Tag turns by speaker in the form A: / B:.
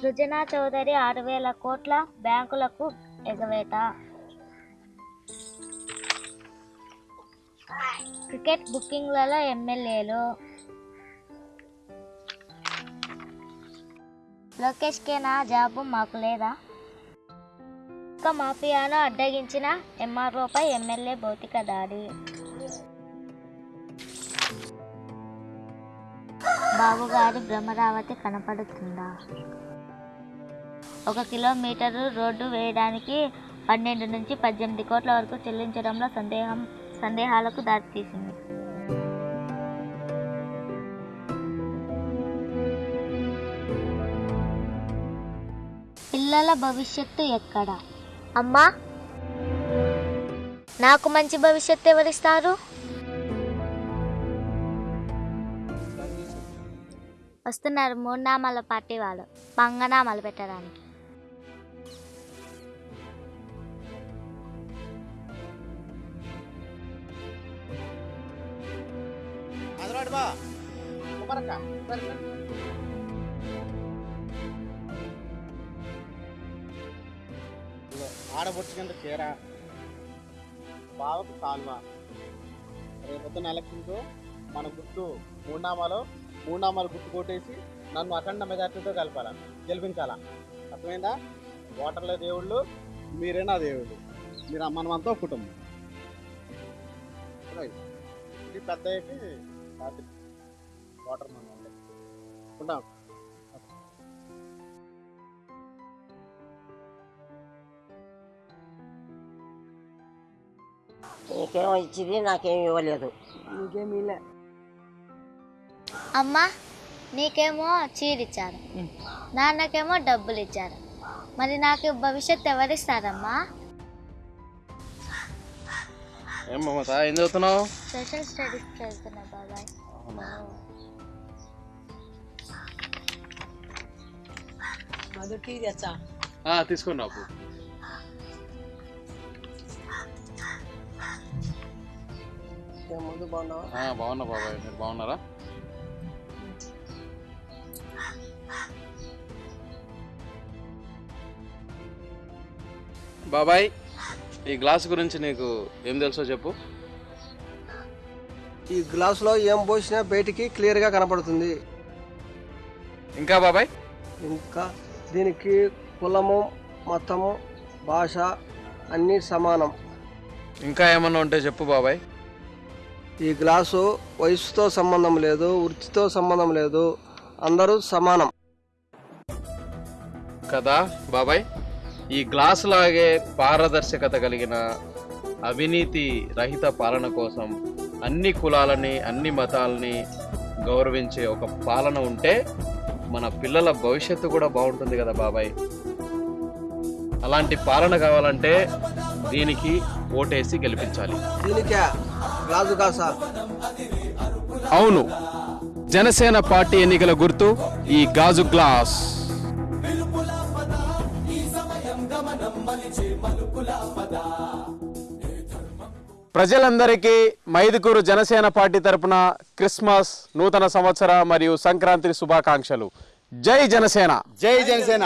A: సృజనా చౌదరి ఆరు వేల కోట్ల బ్యాంకులకు ఎగవేత. క్రికెట్ బుకింగ్లలో ఎమ్మెల్యేలు. లోకేష్కే నా జాబు మాకు లేదా? ఇక మాఫియాను అడ్డగించిన ఎంఆర్ఓపై ఎమ్మెల్యే భౌతిక దాడి. బాబుగారి బ్రహ్మరావతి కనపడుతుందా? ఒక కిలోమీటరు రోడ్డు వేయడానికి పన్నెండు నుంచి పద్దెనిమిది కోట్ల వరకు చెల్లించడంలో సందేహం సందేహాలకు దారితీసింది. పిల్లల భవిష్యత్తు ఎక్కడ? అమ్మా! నాకు మంచి భవిష్యత్తు ఎవరిస్తారు? వస్తున్నారు మూడు నామాల పార్టీ వాళ్ళు. పంగనామాలు పెట్టడానికి.
B: అదరాడు బా. బావకు కాలువ. రేపొద్దున ఎలక్షన్కు మన గుర్తు మూడునామాలో మూడునామాలు గుర్తు కొట్టేసి నన్ను అఖండ మెజార్టీతో కలపాల గెలిపించాలా. అర్థమైందా? ఓటర్లే దేవుళ్ళు మీరే నా దేవుళ్ళు. మీరు మనమంతా కుటుంబం. రైట్. ఇది పెద్ద వాటర్ మనం ఉంటాం.
C: నీకేమో ఇచ్చింది నాకేం ఇవ్వలేదు.
A: అమ్మ నీకేమో చీర ఇచ్చారు నాన్నకేమో డబ్బులు ఇచ్చారు మరి నాకు భవిష్యత్తు ఎవరిస్తారమ్మా?
B: ఏం మమత ఏం చదువుతున్నావు?
A: సోషల్ స్టడీస్ చదువుతున్నా బాబాయ్.
C: తెచ్చా?
B: బాగున్నా బాబాయ్ మీరు బాగున్నారా? బాబాయ్ ఈ గ్లాస్ గురించి నీకు ఏం తెలుసో చెప్పు.
D: ఈ గ్లాసులో ఏం పోసినా బయటికి క్లియర్గా కనపడుతుంది.
B: ఇంకా బాబాయ్?
D: ఇంకా దీనికి కులము మతము భాష అన్నీ సమానం.
B: ఇంకా ఏమన్నా ఉంటే చెప్పు బాబాయ్.
D: ఈ గ్లాసు వయసుతో సంబంధం లేదు వృత్తితో సంబంధం లేదు అందరూ సమానం.
B: కదా బాబాయ్? ఈ గ్లాస్ లాగే పారదర్శకత కలిగిన అవినీతి రహిత పాలన కోసం అన్ని కులాలని అన్ని మతాలని గౌరవించే ఒక పాలన ఉంటే మన పిల్లల భవిష్యత్తు కూడా బాగుంటుంది కదా బాబాయ్. అలాంటి పాలన కావాలంటే దీనికి ఓటేసి గెలిపించాలి. అవును జనసేన పార్టీ ఎన్నికల గుర్తు ఈ గాజు గ్లాస్. ప్రజలందరికీ మైదుకూరు జనసేన పార్టీ తరపున క్రిస్మస్ నూతన సంవత్సర మరియు సంక్రాంతి శుభాకాంక్షలు. జై జనసేన!
E: జై జనసేన!